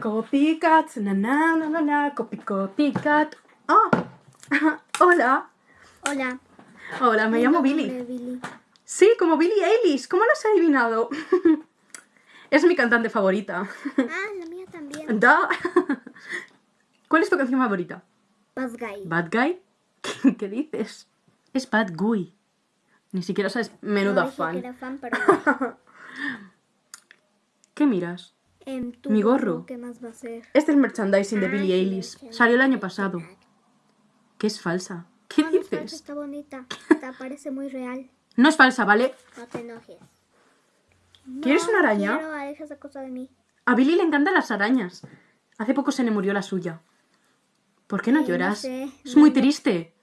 Copycat, na na na na na, copy copycat. Ah, hola. Hola. Hola, me llamo Billy. Billy. Sí, como Billie Eilish. ¿Cómo lo has adivinado? es mi cantante favorita. Ah, la mía también. Da. ¿Cuál es tu canción favorita? Bad Guy. ¿Bad Guy? ¿Qué dices? Es Bad Guy. Ni siquiera sabes menuda No fan. que era fan, pero... ¿Qué miras? Mi gorro. ¿Qué más va a ser? Este es merchandising de Ah, Billie Eilish. Salió el año pasado. Que es falsa. ¿Qué Ah, no es falsa, dices? Está bonita. Te parece muy real. No es falsa, ¿vale? No te enojes. ¿Quieres No una araña? Quiero, aleja esa cosa de mí. A Billy le encantan las arañas. Hace poco se le murió la suya. ¿Por qué no lloras? sé, es muy triste.